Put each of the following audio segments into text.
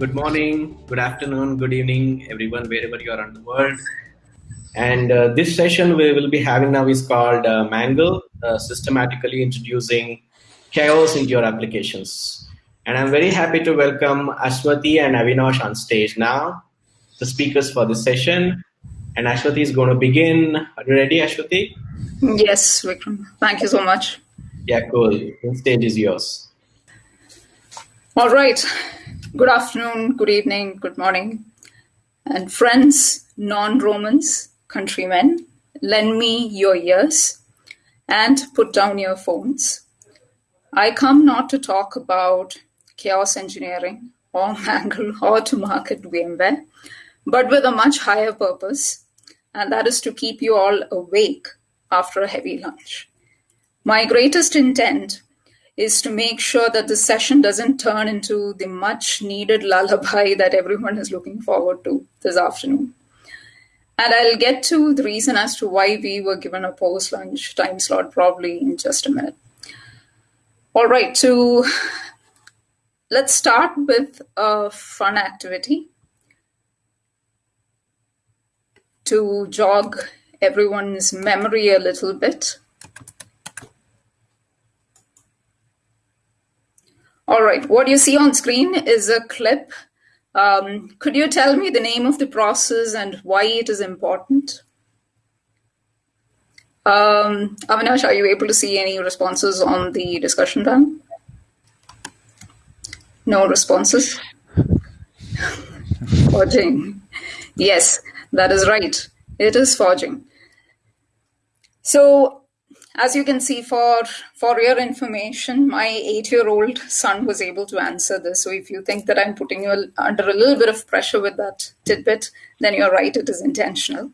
good morning, good afternoon, good evening, everyone, wherever you are in the world. And uh, this session we will be having now is called uh, Mangle, uh, systematically introducing chaos into your applications. And I'm very happy to welcome Ashwathi and Avinash on stage now, the speakers for this session. And Ashwathi is going to begin. Are you ready, Ashwathi? Yes, Vikram. Thank you so much. Yeah, cool. The stage is yours. All right. Good afternoon, good evening, good morning. And friends, non Romans, countrymen, lend me your ears and put down your phones. I come not to talk about chaos engineering or Mangle or to market VMware, but with a much higher purpose, and that is to keep you all awake after a heavy lunch. My greatest intent is to make sure that the session doesn't turn into the much needed lullaby that everyone is looking forward to this afternoon. And I'll get to the reason as to why we were given a post lunch time slot probably in just a minute. All right, so let's start with a fun activity to jog everyone's memory a little bit. All right, what you see on screen is a clip. Um, could you tell me the name of the process and why it is important? Um, Avinash, are you able to see any responses on the discussion panel? No responses? forging. Yes, that is right. It is forging. So as you can see, for for your information, my eight-year-old son was able to answer this. So if you think that I'm putting you under a little bit of pressure with that tidbit, then you're right. It is intentional.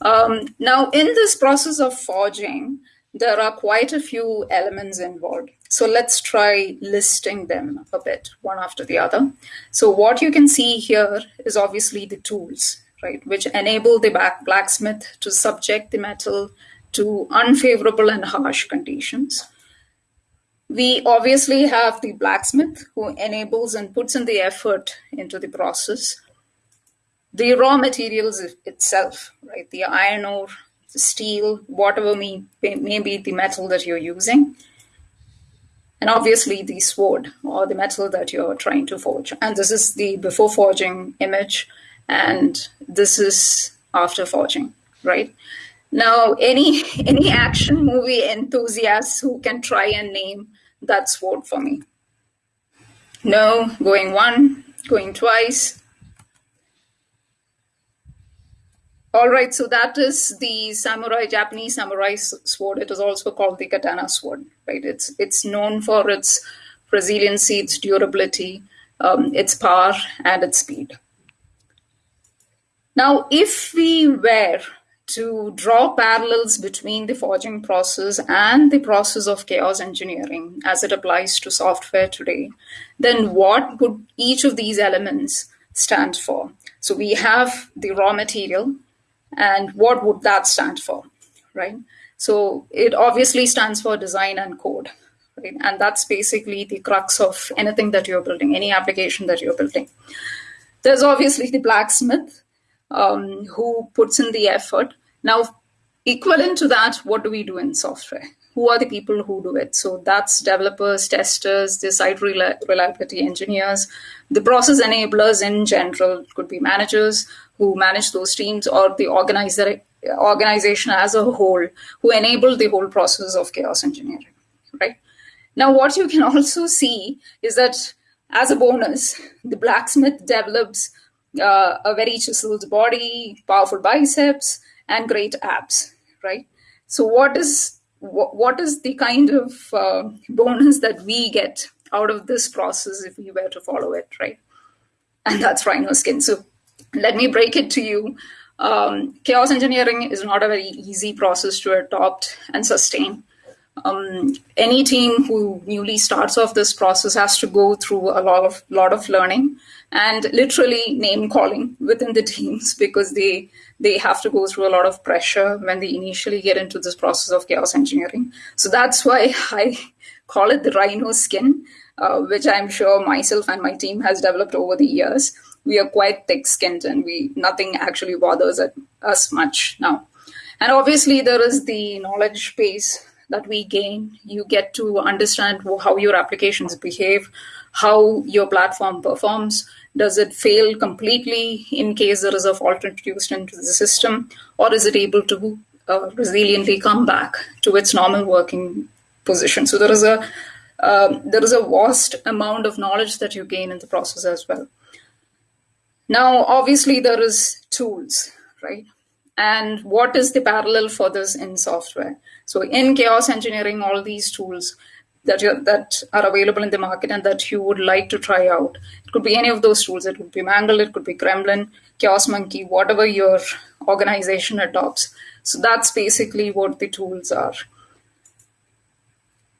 Um, now, in this process of forging, there are quite a few elements involved. So let's try listing them a bit, one after the other. So what you can see here is obviously the tools, right, which enable the blacksmith to subject the metal to unfavorable and harsh conditions. We obviously have the blacksmith who enables and puts in the effort into the process. The raw materials itself, right? The iron ore, the steel, whatever may, may be the metal that you're using. And obviously the sword or the metal that you're trying to forge. And this is the before forging image, and this is after forging, right? Now, any any action movie enthusiasts who can try and name that sword for me? No, going one, going twice. All right, so that is the samurai Japanese samurai sword. It is also called the katana sword, right? It's it's known for its resiliency, its durability, um, its power, and its speed. Now, if we were to draw parallels between the forging process and the process of chaos engineering as it applies to software today, then what would each of these elements stand for? So we have the raw material, and what would that stand for, right? So it obviously stands for design and code, right? And that's basically the crux of anything that you're building, any application that you're building. There's obviously the blacksmith, um, who puts in the effort. Now, equivalent to that, what do we do in software? Who are the people who do it? So that's developers, testers, the site reliability engineers, the process enablers in general could be managers who manage those teams or the organizer, organization as a whole who enable the whole process of chaos engineering, right? Now, what you can also see is that as a bonus, the blacksmith develops uh, a very chiseled body, powerful biceps, and great abs, right? So, what is what, is the kind of uh, bonus that we get out of this process if we were to follow it, right? And that's rhino skin. So, let me break it to you. Um, chaos engineering is not a very easy process to adopt and sustain. Um, any team who newly starts off this process has to go through a lot of lot of learning and literally name calling within the teams because they they have to go through a lot of pressure when they initially get into this process of chaos engineering. So that's why I call it the rhino skin. uh, which I'm sure myself and my team has developed over the years, we are quite thick-skinned and we nothing actually bothers us much now. And obviously, there is the knowledge base that we gain. You get to understand how your applications behave, how your platform performs. Does it fail completely in case there is a fault introduced into the system, or is it able to uh, resiliently come back to its normal working position? So there is a um, there is a vast amount of knowledge that you gain in the process as well. Now, obviously, there is tools, right? And what is the parallel for this in software? So in chaos engineering, all these tools that you that are available in the market and that you would like to try out. It could be any of those tools. It could be Mangle, it could be Gremlin, Chaos Monkey, whatever your organization adopts. So that's basically what the tools are.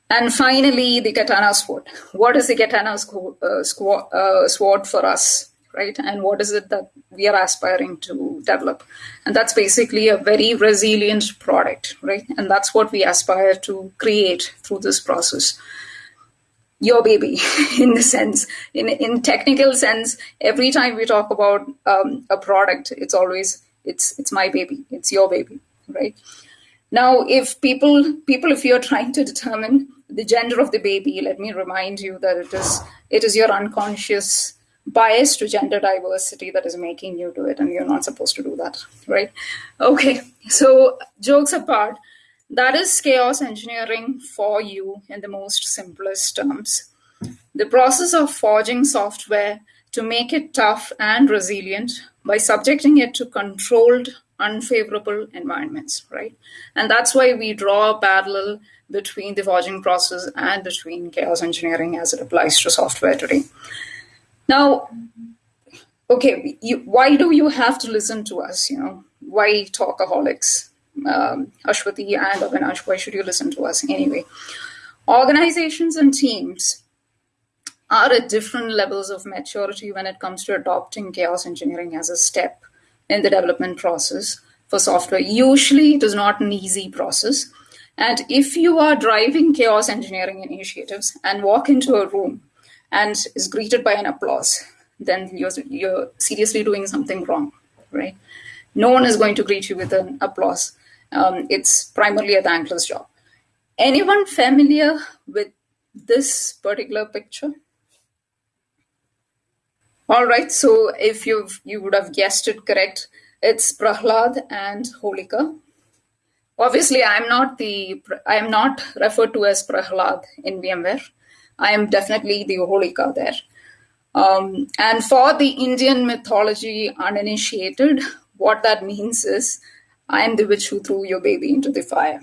And finally, the Katana Sword. What is the Katana uh, uh, Sword for us? right? And what is it that we are aspiring to develop? And that's basically a very resilient product, right? And that's what we aspire to create through this process. Your baby, in the sense, in in technical sense, every time we talk about um, a product, it's always it's it's my baby, it's your baby, right? Now, if people people, if you're trying to determine the gender of the baby, let me remind you that it is it is your unconscious bias to gender diversity that is making you do it and you're not supposed to do that right? Okay so jokes apart that is chaos engineering for you in the most simplest terms. The process of forging software to make it tough and resilient by subjecting it to controlled unfavorable environments right? And that's why we draw a parallel between the forging process and between chaos engineering as it applies to software today now, okay, you, why do you have to listen to us? You know, why talkaholics? Um, Ashwati and Avinash, why should you listen to us anyway? Organizations and teams are at different levels of maturity when it comes to adopting chaos engineering as a step in the development process for software. Usually, it is not an easy process. And if you are driving chaos engineering initiatives and walk into a room and is greeted by an applause, then you're, you're seriously doing something wrong, right? No one is going to greet you with an applause. Um, it's primarily a thankless job. Anyone familiar with this particular picture? All right, so if you've you would have guessed it correct, it's Prahlad and Holika. Obviously, I'm not the I am not referred to as Prahlad in VMware. I am definitely the Holika there. Um, and for the Indian mythology uninitiated, what that means is I am the witch who threw your baby into the fire.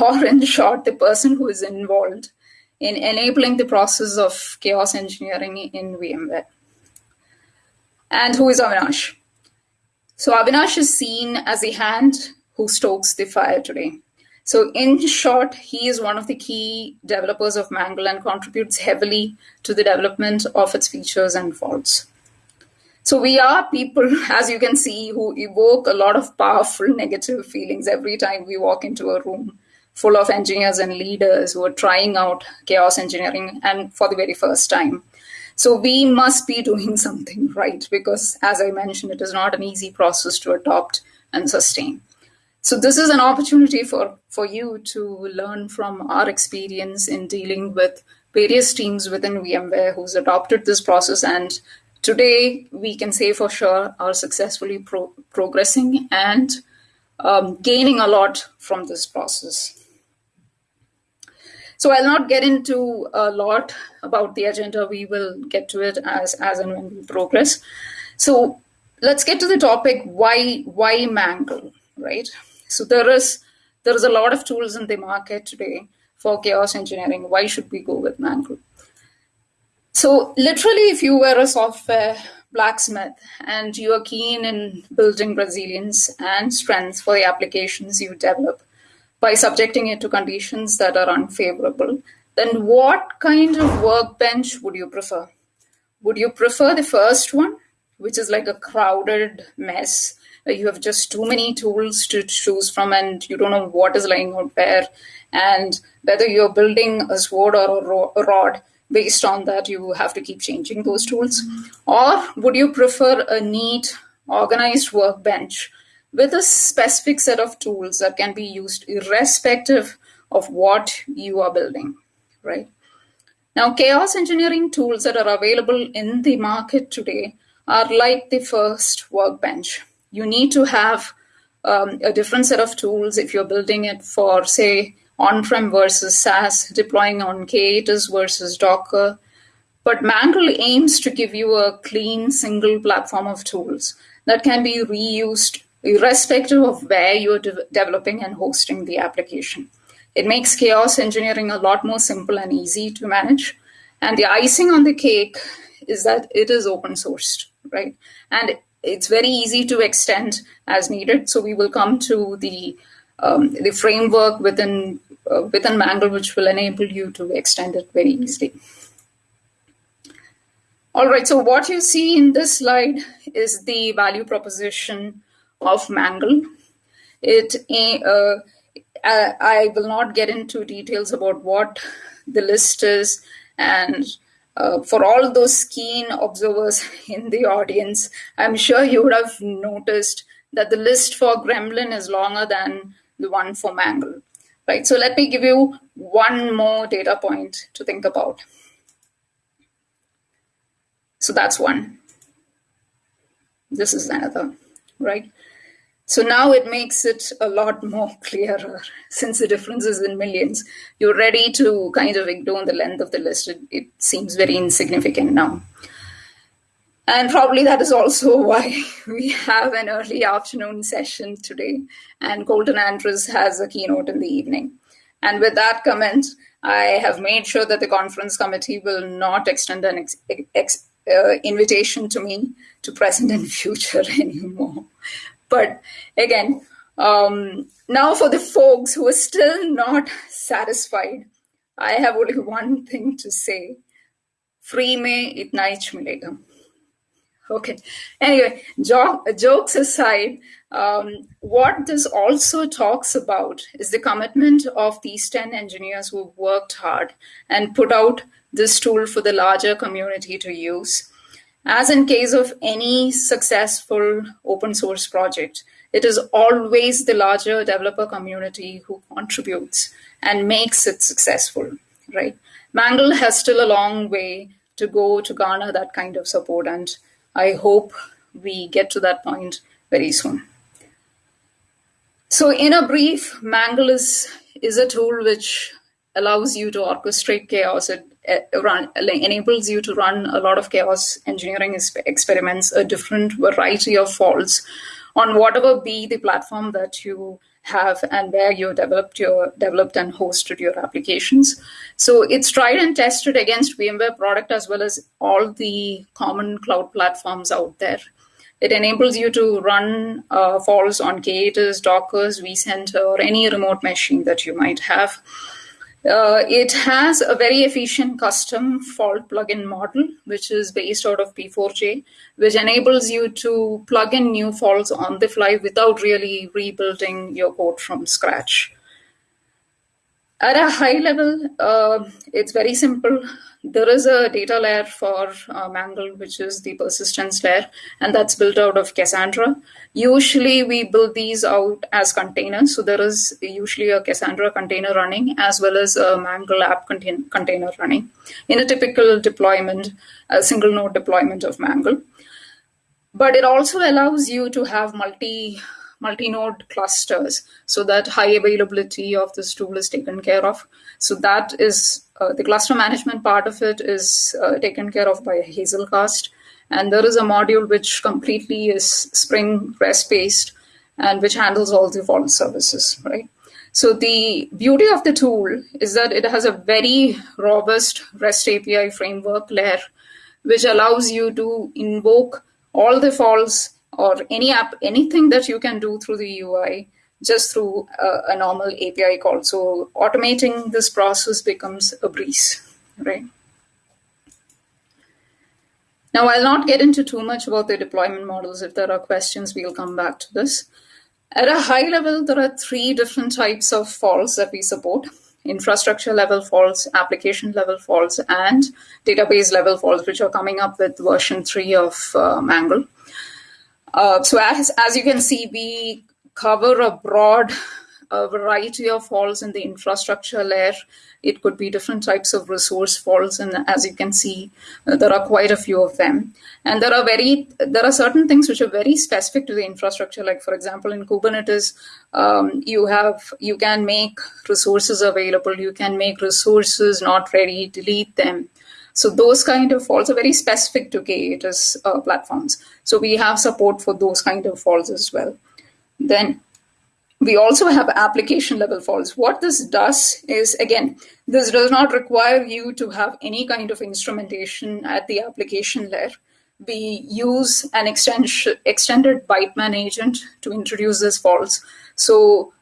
Or, in short, the person who is involved in enabling the process of chaos engineering in VMware. And who is Avinash? So, Avinash is seen as the hand who stokes the fire today. So, in short, he is one of the key developers of Mangle and contributes heavily to the development of its features and faults. So, we are people, as you can see, who evoke a lot of powerful negative feelings every time we walk into a room full of engineers and leaders who are trying out chaos engineering and for the very first time. So, we must be doing something right because, as I mentioned, it is not an easy process to adopt and sustain. So this is an opportunity for, for you to learn from our experience in dealing with various teams within VMware who's adopted this process and today we can say for sure are successfully pro- progressing and um, gaining a lot from this process. So I'll not get into a lot about the agenda. We will get to it as as and when we progress. So let's get to the topic: why why Mangle, right? So there is there is a lot of tools in the market today for chaos engineering. Why should we go with Mangle? So literally, if you were a software blacksmith and you are keen in building resilience and strength for the applications you develop by subjecting it to conditions that are unfavorable, then what kind of workbench would you prefer? Would you prefer the first one, which is like a crowded mess Uh, you have just too many tools to choose from and you don't know what is lying out there and whether you're building a sword or a rod based on that, you have to keep changing those tools? Or would you prefer a neat, organized workbench with a specific set of tools that can be used irrespective of what you are building, right? Now, chaos engineering tools that are available in the market today are like the first workbench. You need to have um, a different set of tools if you're building it for, say, on-prem versus SaaS, deploying on K8s versus Docker. But Mangle aims to give you a clean single platform of tools that can be reused irrespective of where you're de- developing and hosting the application. It makes chaos engineering a lot more simple and easy to manage. And the icing on the cake is that it is open sourced, right? And it's very easy to extend as needed. So we will come to the um, the framework within uh, within Mangle, which will enable you to extend it very easily. All right, so what you see in this slide is the value proposition of Mangle. It, uh, I will not get into details about what the list is, and uh, for all those keen observers in the audience, I'm sure you would have noticed that the list for Gremlin is longer than the one for Mangle right? So let me give you one more data point to think about. So that's one. This is another, right? So now it makes it a lot more clearer since the difference is in millions. You're ready to kind of ignore the length of the list. It, it seems very insignificant now. And probably that is also why we have an early afternoon session today, and Kolton Andrus has a keynote in the evening. And with that comment, I have made sure that the conference committee will not extend an ex- ex- uh, invitation to me to present in future anymore. But again, um, now for the folks who are still not satisfied, I have only one thing to say. Free me itna milega. Okay. Anyway, jo- jokes aside, um, what this also talks about is the commitment of these 10 engineers who worked hard and put out this tool for the larger community to use. As in case of any successful open source project, it is always the larger developer community who contributes and makes it successful, right? Mangle has still a long way to go to garner that kind of support and I hope we get to that point very soon. So, in a brief, Mangle is, is a tool which allows you to orchestrate chaos. It, it run, enables you to run a lot of chaos engineering experiments, a different variety of faults on whatever be the platform that you have and where you developed your developed and hosted your applications. So it's tried and tested against VMware product as well as all the common cloud platforms out there. It enables you to run uh, faults on K8s, Dockers, vCenter, or any remote machine that you might have. Uh, it has a very efficient custom fault plugin model, which is based out of PF4J, which enables you to plug in new faults on the fly without really rebuilding your code from scratch. At a high level, uh, it's very simple. There is a data layer for uh, Mangle, which is the persistence layer, and that's built out of Cassandra. Usually, we build these out as containers. So there is usually a Cassandra container running as well as a Mangle app contain- container running in a typical deployment, a single node deployment of Mangle. But it also allows you to have multi multi-node clusters so that high availability of this tool is taken care of. So that is uh, the cluster management part of it is uh, taken care of by Hazelcast. And there is a module which completely is Spring REST based and which handles all the fault services, right? So the beauty of the tool is that it has a very robust REST API framework layer, which allows you to invoke all the faults or any app, anything that you can do through the UI just through a, a normal API call. So automating this process becomes a breeze, right? Now, I'll not get into too much about the deployment models. If there are questions, we'll come back to this. At a high level, there are three different types of faults that we support. infrastructure level faults, application level faults, and database level faults, which are coming up with version 3 of uh, Mangle. Uh, so as, as you can see, we cover a broad a variety of faults in the infrastructure layer. It could be different types of resource faults, and as you can see, uh, there are quite a few of them. And there are very there are certain things which are very specific to the infrastructure. Like for example, in Kubernetes, um, you have you can make resources available, you can make resources not ready, delete them. So those kind of faults are very specific to K8s uh, platforms. So we have support for those kind of faults as well. Then we also have application level faults. What this does is, again, this does not require you to have any kind of instrumentation at the application layer. We use an extended Byteman agent to introduce these faults. So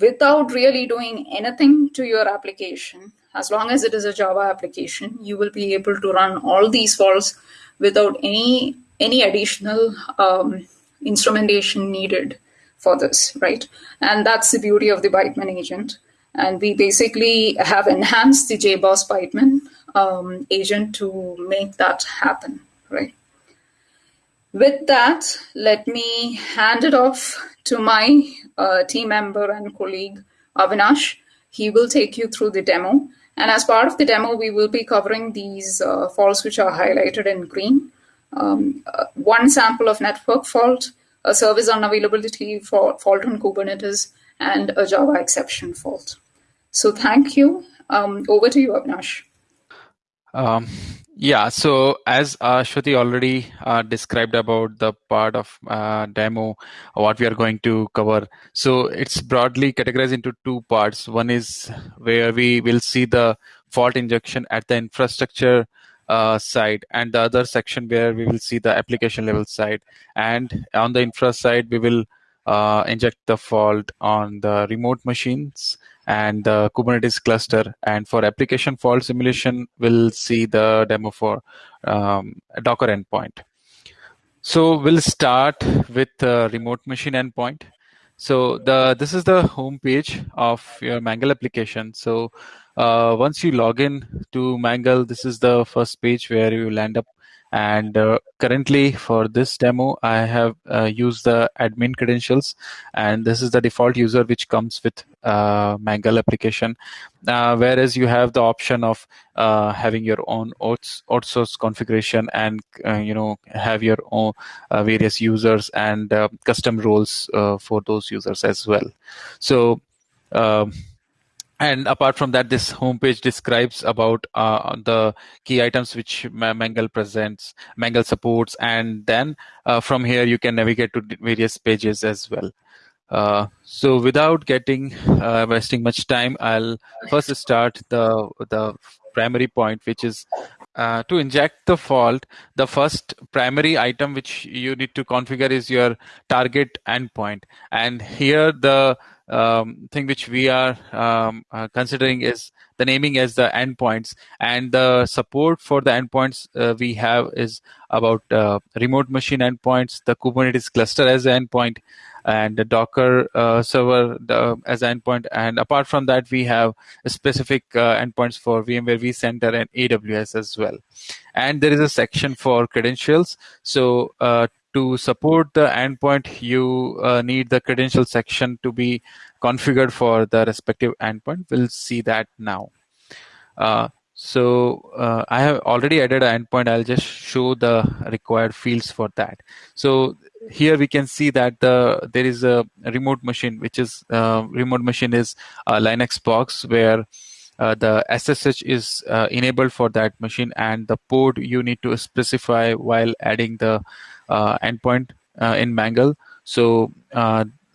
without really doing anything to your application, as long as it is a Java application, you will be able to run all these faults without any any additional um, instrumentation needed for this, right? And that's the beauty of the Byteman agent. And we basically have enhanced the JBoss Byteman um, agent to make that happen, right? With that, let me hand it off to my uh, team member and colleague, Avinash. He will take you through the demo. And as part of the demo, we will be covering these uh, faults which are highlighted in green. Um, uh, one sample of network fault, a service unavailability for fault on Kubernetes, and a Java exception fault. So thank you. Um, over to you, Avinash. Um, yeah, so as uh, Shruti already uh, described about the part of uh, demo, what we are going to cover. So it's broadly categorized into two parts. One is where we will see the fault injection at the infrastructure uh, side and the other section where we will see the application level side and on the infra side we will uh, inject the fault on the remote machines and the kubernetes cluster. And for application fault simulation we'll see the demo for um, docker endpoint. So we'll start with the remote machine endpoint. So the this is the home page of your mangle application. So uh, once you log in to Mangle, this is the first page where you land up. And uh, currently for this demo, I have uh, used the admin credentials and this is the default user which comes with uh, Mangle application. Uh, whereas you have the option of uh, having your own outsource configuration and, you know, have your own various users and custom roles for those users as well. So, um, and apart from that this homepage describes about uh, the key items which mangle presents mangle supports and then uh, from here you can navigate to various pages as well. Uh, so without getting uh, wasting much time i'll first start the the primary point which is uh, to inject the fault the first primary item which you need to configure is your target endpoint. And here the um, thing which we are um, uh, considering is the naming as the endpoints. And the support for the endpoints uh, we have is about uh, remote machine endpoints the kubernetes cluster as an endpoint and the docker uh, server the, as endpoint and apart from that we have specific uh, endpoints for vmware vcenter and aws as well and there is a section for credentials so uh, to support the endpoint, you uh, need the credential section to be configured for the respective endpoint. We'll see that now. So uh, I have already added an endpoint. I'll just show the required fields for that. So here we can see that the there is a remote machine, which is uh, remote machine is a Linux box where uh, the SSH is uh, enabled for that machine and the port you need to specify while adding the uh, endpoint uh, in Mangle. So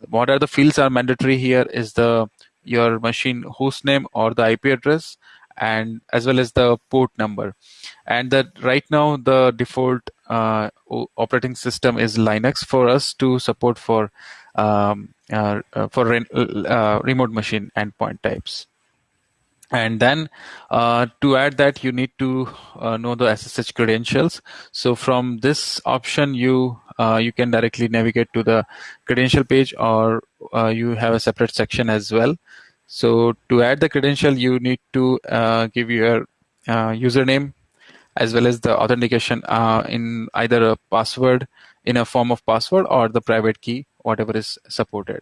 what are the fields are mandatory here is the your machine host name or the IP address and as well as the port number and that right now the default uh, operating system is linux for us to support for um, uh, for re- uh, remote machine endpoint types and then uh, to add that you need to uh, know the SSH credentials. So from this option, you uh, you can directly navigate to the credential page, or uh, you have a separate section as well. So to add the credential, you need to uh, give your uh, username as well as the authentication uh, in either a password in a form of password or the private key, whatever is supported.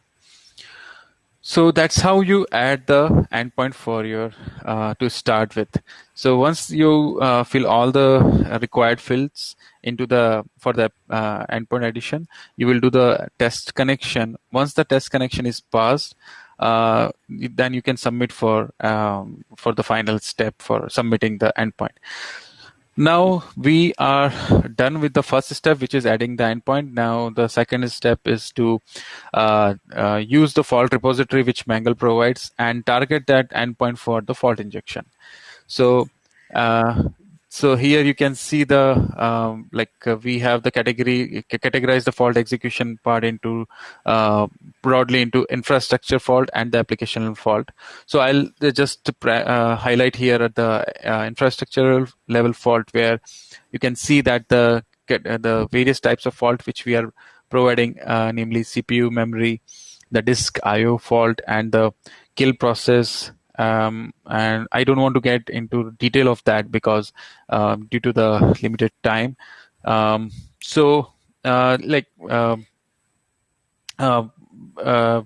So that's how you add the endpoint for your uh, to start with. So once you uh, fill all the required fields into the for the uh, endpoint addition, you will do the test connection. Once the test connection is passed, uh, then you can submit for um, for the final step for submitting the endpoint. Now we are done with the first step, which is adding the endpoint. Now the second step is to uh, uh, use the fault repository which Mangle provides and target that endpoint for the fault injection. So uh, so here you can see the um, like uh, we have the category categorize the fault execution part into uh, broadly into infrastructure fault and the application fault. So I'll just uh, highlight here at the uh, infrastructural level fault where you can see that the uh, the various types of fault which we are providing, uh, namely CPU memory, the disk I/O fault, and the kill process um, and I don't want to get into detail of that because um, due to the limited time. Um, so, uh, like, um, uh, uh,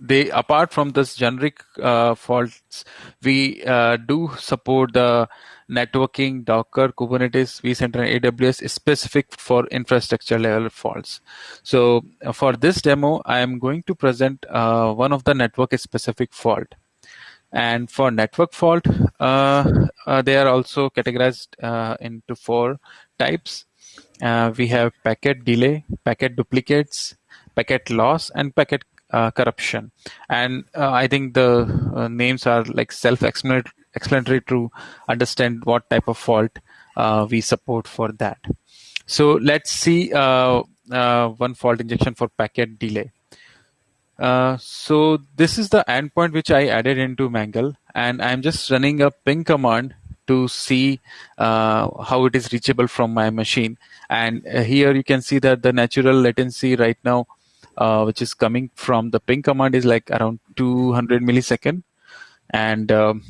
they apart from this generic uh, faults, we uh, do support the networking, Docker, Kubernetes, vCenter, AWS specific for infrastructure level faults. So uh, for this demo, I am going to present one of the network specific fault. And for network fault, uh, uh, they are also categorized uh, into four types. Uh, we have packet delay, packet duplicates, packet loss, and packet uh, corruption. And uh, I think the names are like self-explanatory to understand what type of fault we support for that. So let's see one fault injection for packet delay. Uh, so this is the endpoint which I added into Mangle, and I'm just running a ping command to see uh, how it is reachable from my machine. And uh, here you can see that the natural latency right now, uh, which is coming from the ping command, is like around 200 millisecond. And um,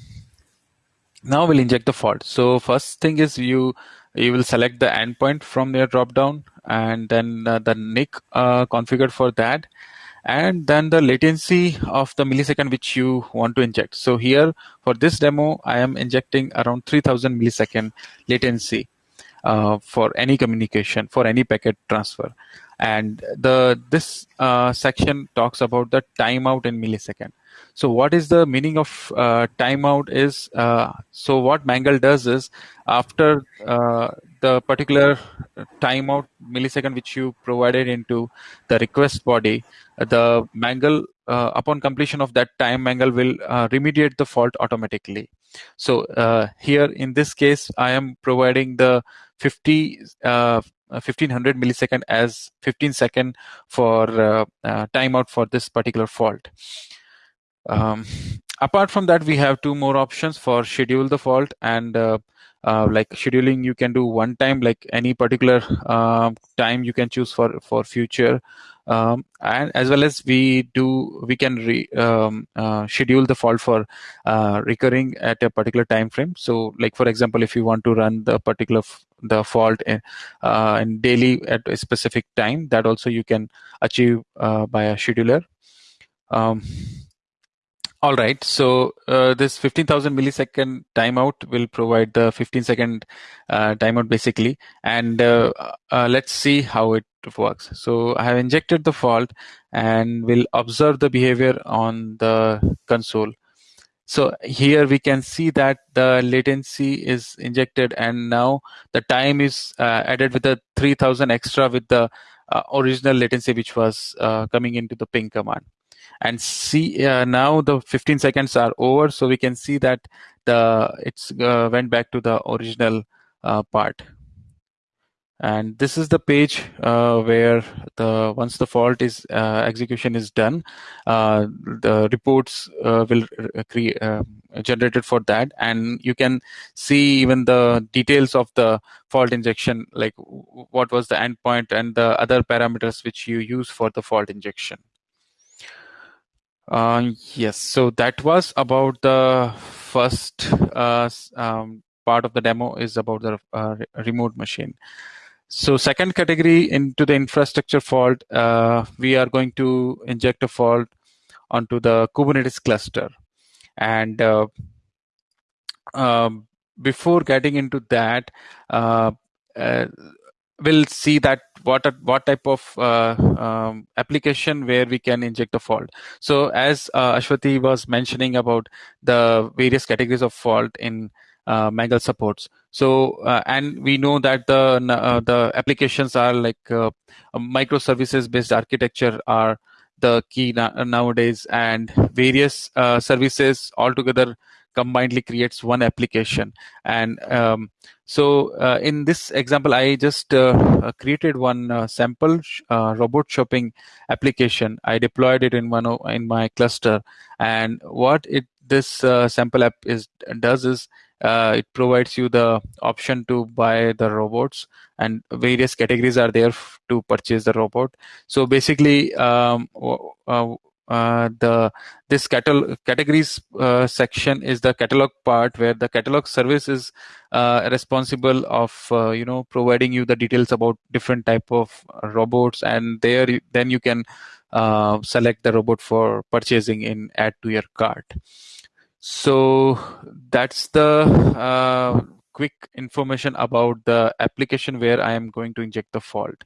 now we'll inject the fault. So first thing is you you will select the endpoint from your dropdown, and then uh, the NIC configured for that and then the latency of the millisecond which you want to inject. So here for this demo, I am injecting around 3000 millisecond latency uh, for any communication, for any packet transfer. And the this uh, section talks about the timeout in millisecond. So what is the meaning of uh, timeout is, uh, so what Mangle does is after uh, the particular timeout millisecond which you provided into the request body, the Mangle, uh, upon completion of that time, Mangle will uh, remediate the fault automatically. So here in this case, I am providing the 50 1500 millisecond as 15 second for uh, uh, timeout for this particular fault. Um, apart from that, we have two more options for schedule the fault and uh, uh, like scheduling you can do one time like any particular uh, time you can choose for for future um, and as well as we do we can re, um, uh, schedule the fault for uh, recurring at a particular time frame so like for example if you want to run the particular the fault in, uh, in daily at a specific time that also you can achieve uh, by a scheduler um, all right. So uh, this 15,000 millisecond timeout will provide the 15 second uh, timeout basically. And uh, uh, let's see how it works. So I have injected the fault and will observe the behavior on the console. So here we can see that the latency is injected and now the time is uh, added with the 3000 extra with the uh, original latency which was coming into the ping command. And see uh, now the 15 seconds are over so we can see that the it's uh, went back to the original uh, part and this is the page uh, where the once the fault is uh, execution is done uh, the reports will create generated for that. And you can see even the details of the fault injection like what was the endpoint and the other parameters which you use for the fault injection. Uh, yes, so that was about the first uh, um, part of the demo is about the uh, remote machine. So second category into the infrastructure fault, uh, we are going to inject a fault onto the Kubernetes cluster. And uh, um, before getting into that, uh, uh, we'll see that what what type of uh, um, application where we can inject a fault. So as uh, Ashwati was mentioning about the various categories of fault in Mangle supports. So uh, and we know that the uh, the applications are like uh, microservices based architecture are the key na- nowadays, and various uh, services altogether combinedly creates one application. And um, so uh, in this example, I just uh, created one sample robot shopping application. I deployed it in one in my cluster, and what it this sample app is does is uh, it provides you the option to buy the robots and various categories are there to purchase the robot. So basically um, uh, uh, the this catalog categories uh, section is the catalog part where the catalog service is uh, responsible of uh, you know providing you the details about different type of robots and there then you can select the robot for purchasing in add to your cart so that's the uh, quick information about the application where I am going to inject the fault.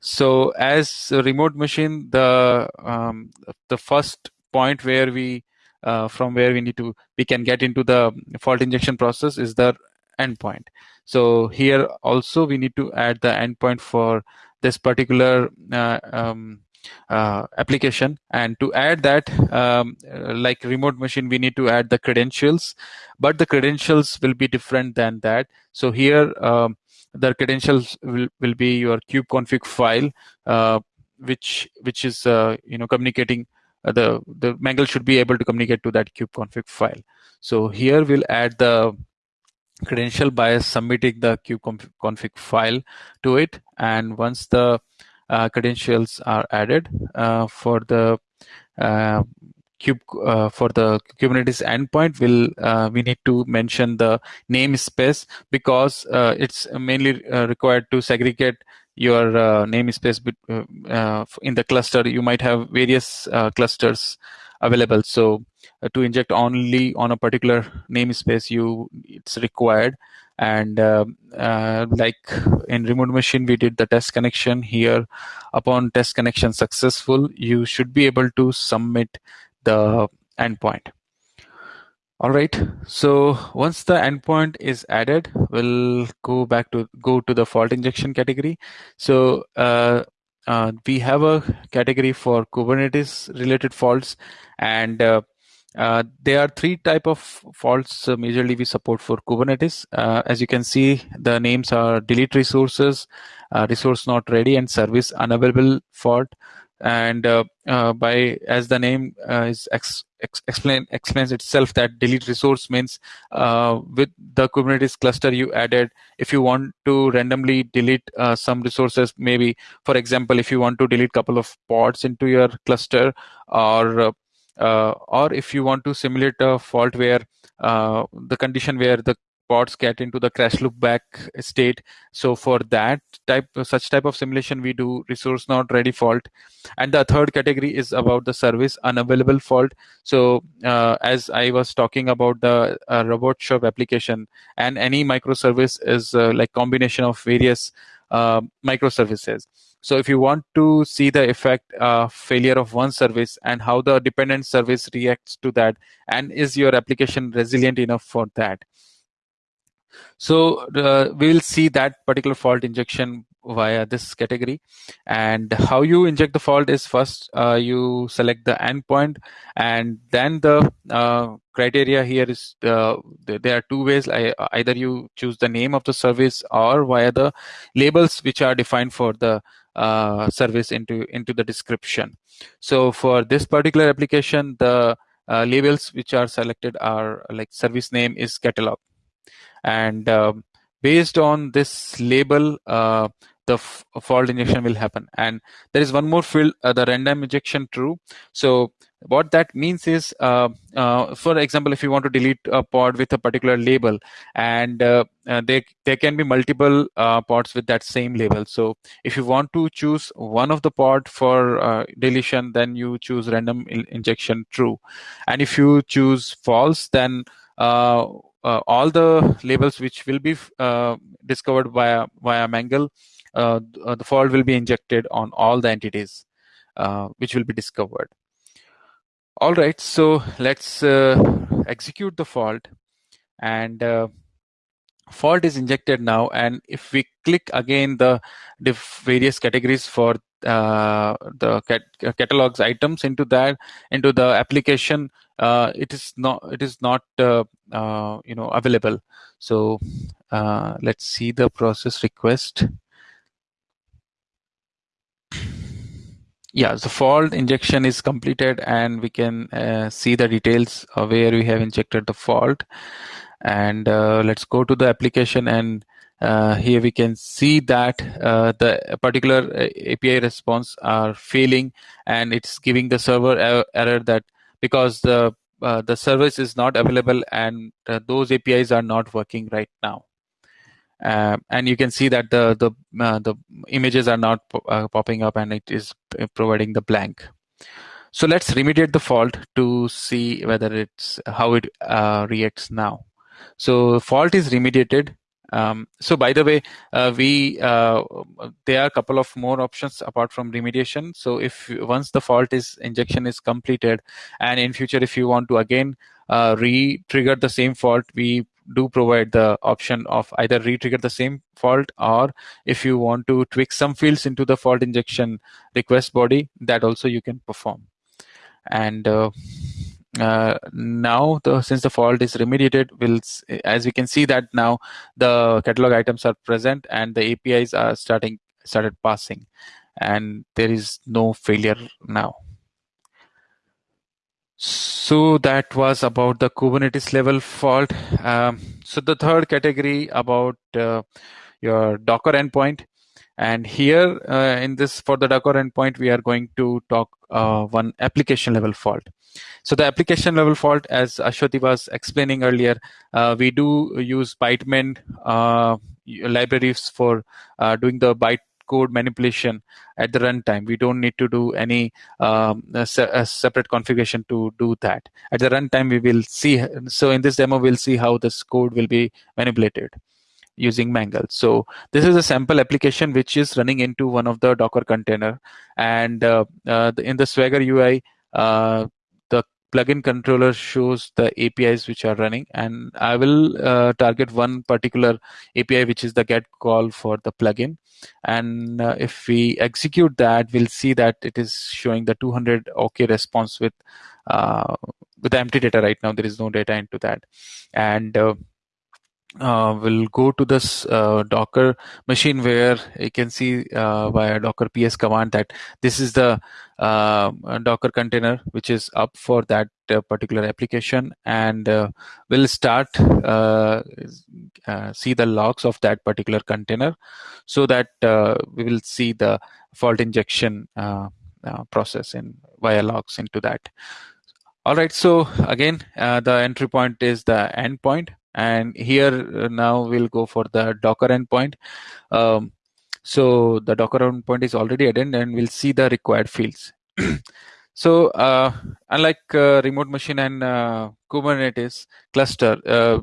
So as a remote machine, the um, the first point where we uh, from where we need to we can get into the fault injection process is the endpoint. So here also we need to add the endpoint for this particular uh, um, uh, application. And to add that um, like remote machine we need to add the credentials but the credentials will be different than that. So here um, the credentials will, will be your kubeconfig file uh, which which is uh, you know communicating uh, the the mangle should be able to communicate to that kubeconfig file. So here we'll add the credential by submitting the kubeconfig file to it. And once the credentials are added uh, for the uh, Kube, uh, for the Kubernetes endpoint, will uh, we need to mention the namespace because uh, it's mainly required to segregate your namespace in the cluster. You might have various clusters available, so to inject only on a particular namespace, you it's required and uh, uh, like in remote machine we did the test connection here. Upon test connection successful you should be able to submit the endpoint. All right. So once the endpoint is added we'll go back to go to the fault injection category. So uh, uh, we have a category for kubernetes related faults. And uh, uh, there are three type of faults uh, majorly we support for Kubernetes. Uh, as you can see, the names are delete resources, uh, resource not ready, and service unavailable fault. And uh, by as the name is ex, ex, explain explains itself that delete resource means with the Kubernetes cluster you added, if you want to randomly delete some resources, maybe for example, if you want to delete couple of pods into your cluster or or if you want to simulate a fault where uh, the condition where the pods get into the crash loop back state. So for that type such type of simulation we do resource not ready fault. And the third category is about the service unavailable fault. So uh, as i was talking about the uh, robot shop application and any microservice is uh, like combination of various uh, microservices so if you want to see the effect uh, failure of one service and how the dependent service reacts to that, and is your application resilient enough for that? So uh, we will see that particular fault injection via this category. And how you inject the fault is first uh, you select the endpoint, and then the uh, criteria here is uh, there are two ways. I, either you choose the name of the service or via the labels which are defined for the uh, service into into the description. So for this particular application, the uh, labels which are selected are like service name is catalog, and um, based on this label, uh, the fault injection will happen. And there is one more field, uh, the random injection true. So what that means is, uh, uh, for example, if you want to delete a pod with a particular label, and uh, uh there there can be multiple uh, pods with that same label. So if you want to choose one of the pod for uh, deletion, then you choose random in injection true, and if you choose false, then all the labels which will be discovered via via Mangle, the fault will be injected on all the entities which will be discovered. All right, so let's uh, execute the fault and uh, fault is injected now. And if we click again the, various categories for uh, the cat catalogs items into that into the application, uh, it is not it is not uh, uh, you know available. So let's see the process request. Yeah the fault injection is completed and we can uh, see the details where we have injected the fault. And uh, let's go to the application and uh, here we can see that uh, the particular uh, API response are failing and it's giving the server er error that because the uh, the service is not available and those APIs are not working right now uh, and you can see that the the uh, the images are not uh, popping up and it is providing the blank. So let's remediate the fault to see whether it's how it uh, reacts now. So fault is remediated. Um, so by the way, uh, we uh, there are a couple of more options apart from remediation. So if once the fault is injection is completed, and in future if you want to again uh, re-trigger the same fault, we do provide the option of either re-trigger the same fault or if you want to tweak some fields into the fault injection request body, that also you can perform. And uh, uh, now the since the fault is remediated, will as we can see that now the catalog items are present and the APIs are starting started passing, and there is no failure now. So that was about the Kubernetes level fault. Um, so the third category about uh, your Docker endpoint. And here uh, in this, for the Docker endpoint, we are going to talk uh, one application level fault. So the application level fault, as Ashwati was explaining earlier, uh, we do use Byteman uh, libraries for uh, doing the byte code manipulation at the runtime. We don't need to do any um, separate configuration to do that. At the runtime, we will see. So in this demo, we'll see how this code will be manipulated using Mangle. So this is a sample application which is running into one of the Docker container, and uh, uh, in the Swagger UI, uh, plugin controller shows the APIs which are running and I will uh, target one particular API which is the get call for the plugin. And uh, if we execute that we'll see that it is showing the 200 OK response with uh, with empty data right now. There is no data into that. And uh, we'll go to this uh, Docker machine where you can see uh, via Docker PS command that this is the uh, Docker container which is up for that uh, particular application, and uh, we'll start see the logs of that particular container, so that we will see the fault injection process in via logs into that. All right, so again, the entry point is the endpoint and here uh, now we'll go for the docker endpoint. Um, so the docker endpoint is already added and we'll see the required fields. So uh, unlike uh, remote machine and uh, kubernetes cluster uh,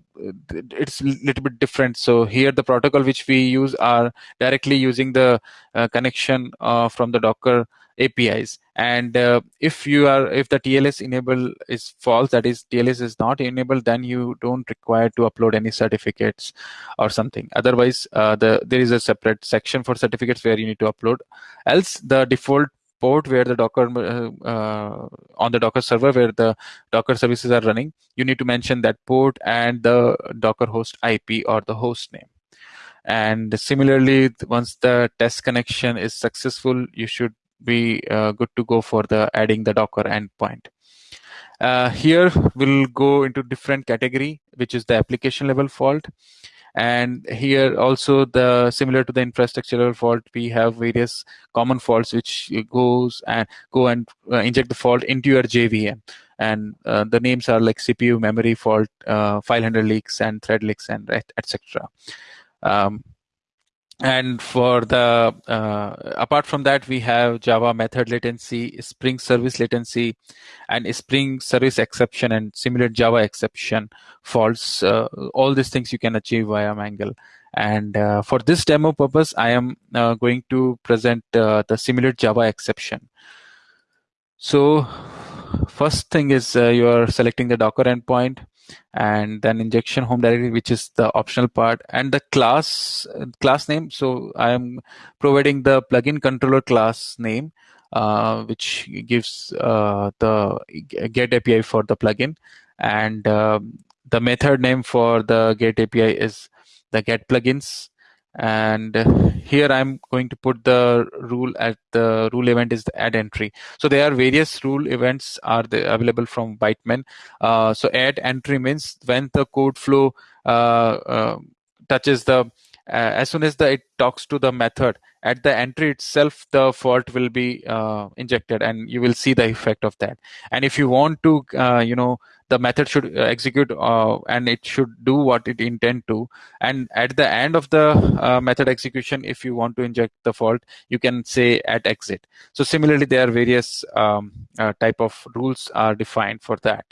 it's a little bit different. So here the protocol which we use are directly using the uh, connection from the docker apis and uh, if you are if the tls enable is false that is tls is not enabled then you don't require to upload any certificates or something. Otherwise uh, the there is a separate section for certificates where you need to upload. Else the default port where the docker uh, uh, on the docker server where the docker services are running you need to mention that port and the docker host ip or the host name. And similarly once the test connection is successful you should be uh, good to go for the adding the Docker endpoint. Uh, here we'll go into different category, which is the application level fault. and here also the similar to the infrastructural fault we have various common faults which goes and go and uh, inject the fault into your jvm and uh, the names are like cpu memory fault uh, file handler leaks and thread leaks and etc um, and for the uh, apart from that we have java method latency spring service latency and spring service exception and simulate java exception faults uh, all these things you can achieve via mangle. And uh, for this demo purpose i am uh, going to present uh, the simulate java exception. So first thing is uh, you are selecting the docker endpoint and then injection home directory which is the optional part and the class class name. So i am providing the plugin controller class name uh, which gives uh, the get api for the plugin. And uh, the method name for the get api is the get plugins and here i'm going to put the rule at the rule event is the add entry. So there are various rule events are available from byteman uh, so add entry means when the code flow uh, uh, touches the uh, as soon as the it talks to the method at the entry itself the fault will be uh, injected and you will see the effect of that. And if you want to uh, you know the method should uh, execute uh, and it should do what it intend to. And at the end of the uh, method execution if you want to inject the fault you can say at exit. So similarly there are various um, uh, type of rules are defined for that.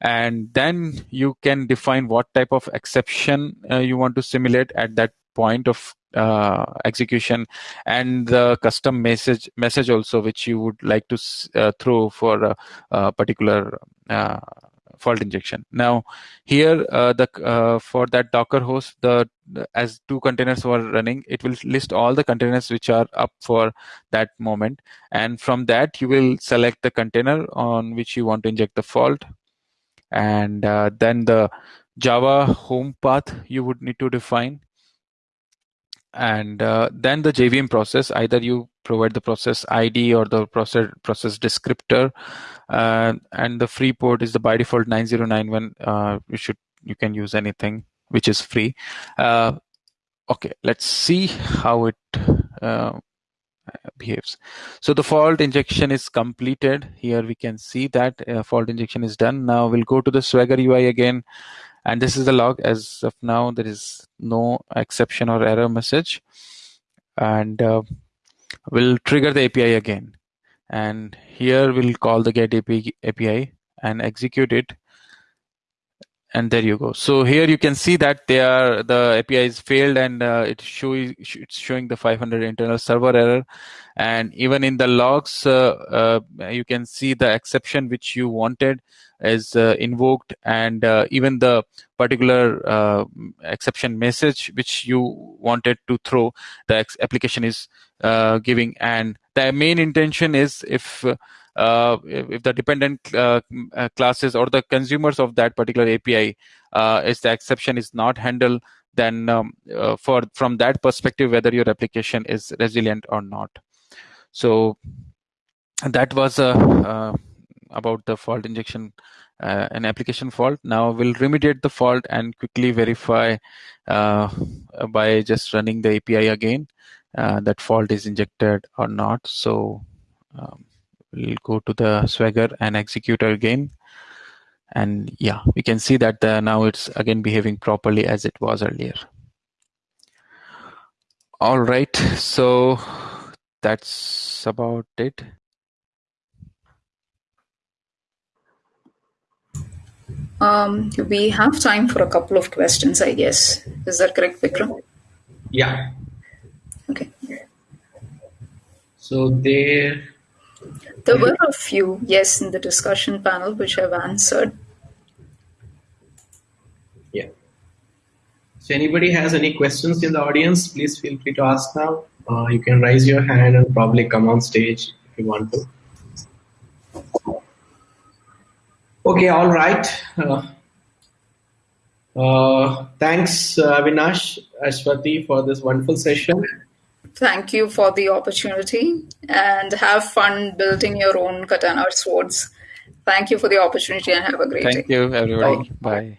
And then you can define what type of exception uh, you want to simulate at that point of uh, execution and the custom message message also which you would like to uh, throw for a, a particular uh, fault injection. Now here uh, the uh, for that docker host the as two containers were running it will list all the containers which are up for that moment. And from that you will select the container on which you want to inject the fault. And uh, then the java home path you would need to define and uh, then the JVM process either you provide the process ID or the process process descriptor uh, and the free port is the by default 9091 uh, you should you can use anything which is free. Uh, okay let's see how it uh, behaves. So the fault injection is completed. Here we can see that uh, fault injection is done. Now we'll go to the swagger UI again and this is the log as of now. There is no exception or error message. And uh, we'll trigger the API again. And here we'll call the get API and execute it and there you go. So here you can see that they are the api is failed and uh, it show, it's showing the 500 internal server error. And even in the logs uh, uh, you can see the exception which you wanted is uh, invoked. And uh, even the particular uh, exception message which you wanted to throw the application is giving. And the main intention is if if the dependent uh, uh, classes or the consumers of that particular API is the exception is not handled, then um, for from that perspective, whether your application is resilient or not. So that was uh, about the fault injection uh, an application fault. Now we'll remediate the fault and quickly verify uh, by just running the API again that fault is injected or not. So um, we'll go to the swagger and execute again. And yeah we can see that the, now it's again behaving properly as it was earlier. All right so that's about it. Um, we have time for a couple of questions i guess. Is that correct vikram? Yeah. Okay. So there there were a few, yes, in the discussion panel which I've answered. Yeah. So anybody has any questions in the audience, please feel free to ask now. Uh, you can raise your hand and probably come on stage if you want to. Okay, all right. Uh, uh, thanks, uh, Avinash, Ashwati, for this wonderful session. Thank you for the opportunity and have fun building your own katana swords. Thank you for the opportunity and have a great Thank day. Thank you, everybody. Bye. Bye.